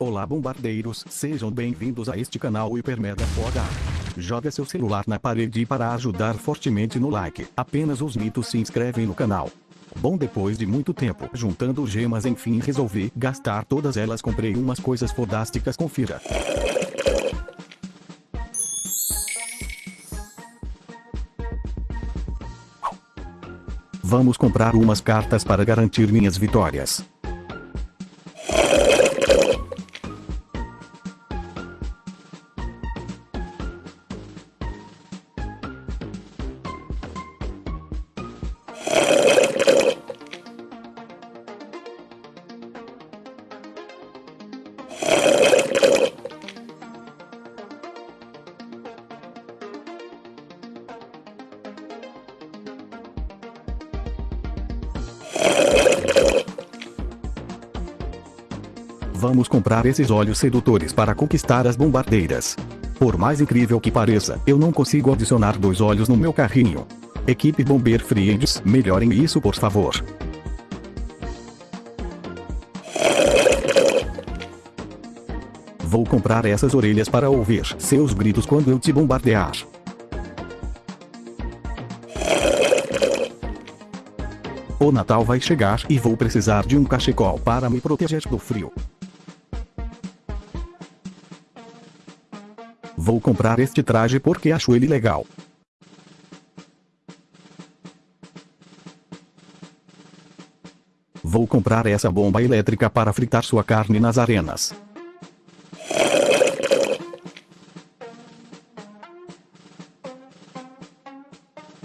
Olá bombardeiros, sejam bem-vindos a este canal Hiper Mega Foda. Joga seu celular na parede para ajudar fortemente no like. Apenas os mitos se inscrevem no canal. Bom depois de muito tempo juntando gemas enfim resolvi gastar todas elas comprei umas coisas fodásticas confira. Vamos comprar umas cartas para garantir minhas vitórias. Vamos comprar esses olhos sedutores para conquistar as bombardeiras. Por mais incrível que pareça, eu não consigo adicionar dois olhos no meu carrinho. Equipe Bomber Friends, melhorem isso por favor. Vou comprar essas orelhas para ouvir seus gritos quando eu te bombardear. O Natal vai chegar e vou precisar de um cachecol para me proteger do frio. Vou comprar este traje porque acho ele legal. Vou comprar essa bomba elétrica para fritar sua carne nas arenas.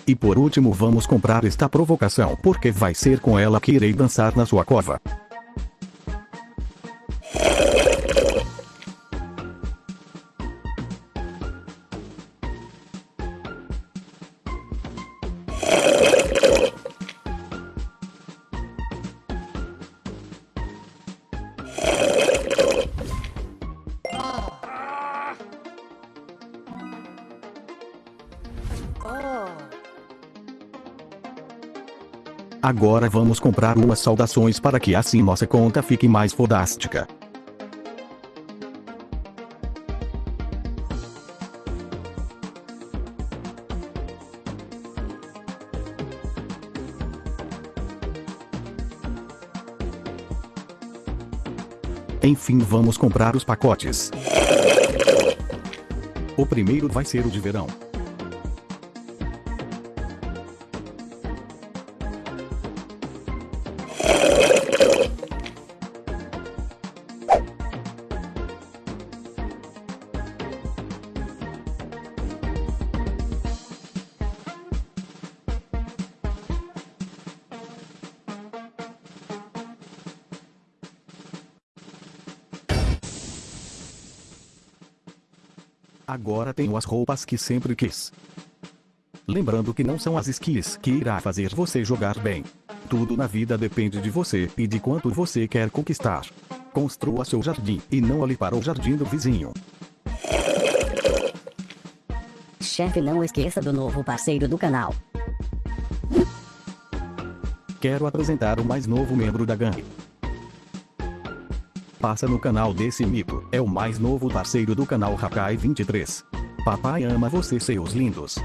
E por último vamos comprar esta provocação porque vai ser com ela que irei dançar na sua cova. Agora vamos comprar umas saudações para que assim nossa conta fique mais fodástica. Enfim vamos comprar os pacotes. O primeiro vai ser o de verão. Agora tenho as roupas que sempre quis. Lembrando que não são as skis que irá fazer você jogar bem. Tudo na vida depende de você e de quanto você quer conquistar. Construa seu jardim e não olhe para o jardim do vizinho. Chefe não esqueça do novo parceiro do canal. Quero apresentar o mais novo membro da gangue. Passa no canal desse mito, é o mais novo parceiro do canal Hakai 23. Papai ama você seus lindos.